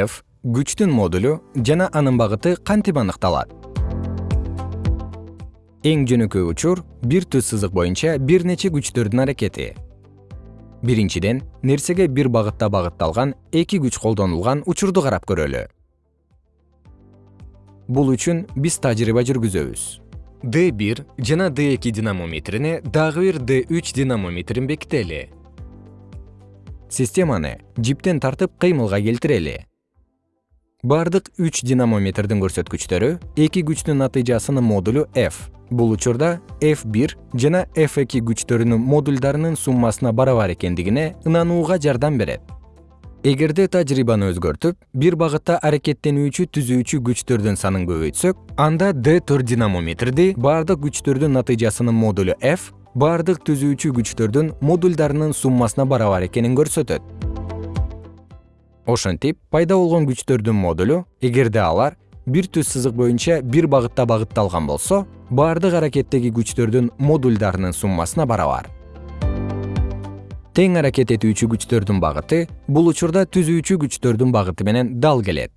f күчтүн модулу жана анын багыты кантип аныкталат? Эң жөнөкөй учур бир түз сызык боюнча бир нече күчтөрдүн аракети. Биринчиден нерсеге бир багытта багытталган эки күч колдонулган учурду карап көрөлү. Бул үчүн биз тажрыйба жүргүзөбүз. D бир жана d эки динамометрине дагы бир d үч динамометрин бекители. Системаны жиптен тартып кыймылга келтирели бардык үч динамометрдин көрсөткүчтөрү эки күчтүн натыйжасынын модулу f. Бул учурда f бир жана f эки күчтөрүнүн модулдарынын суммасына барабар экендигине ынанууга жардам берет. Эгерде тажрыйбаны өзгөртүп бир багытта аракеттенүүчү түзүүчү күчтөрдүн санын көбөйтсөк анда d төрт динамометрди бардык күчтөрдүн натыйжасынын модулу f бардык түзүүчү күчтөрдүн модулдарынын суммасына барабар экенин көрсөтөт ошентип пайда болгон күчтөрдүн модулу эгерде алар бир түз сызык боюнча бир багытта багытталган болсо бардык аракеттеги күчтөрдүн модулдарынын суммасына барабар. Тең аракет этүүчү күчтөрдүн багыты бул учурда түзүүчү күчтөрдүн багыты менен дал келет